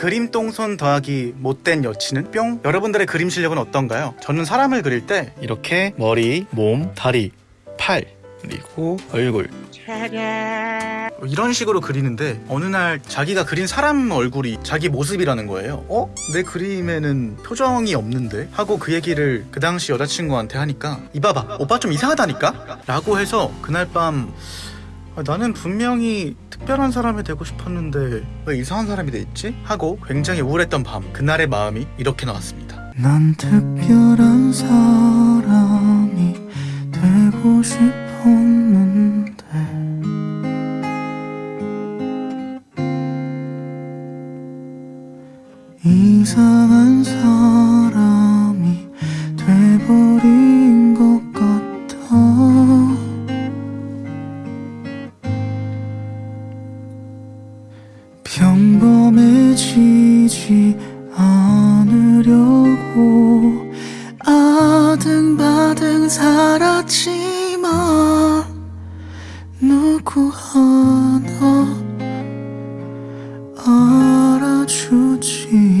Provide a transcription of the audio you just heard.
그림 똥손 더하기 못된 여친은 뿅 여러분들의 그림 실력은 어떤가요? 저는 사람을 그릴 때 이렇게 머리, 몸, 다리, 팔 그리고 얼굴 이런 식으로 그리는데 어느 날 자기가 그린 사람 얼굴이 자기 모습이라는 거예요 어? 내 그림에는 표정이 없는데? 하고 그 얘기를 그 당시 여자친구한테 하니까 이봐봐 오빠 좀 이상하다니까? 라고 해서 그날 밤 아, 나는 분명히 특별한 사람이 되고 싶었는데. 왜 이상한 사람이 돼 있지? 하고 굉장히 우울했던 밤 그날의 마음이 이렇게 나왔습니다. 난 특별한 사람이 되고 싶었는데. 이상한 사람 평범해지지 않으려고 아등바등 살았지만 누구 하나 알아주지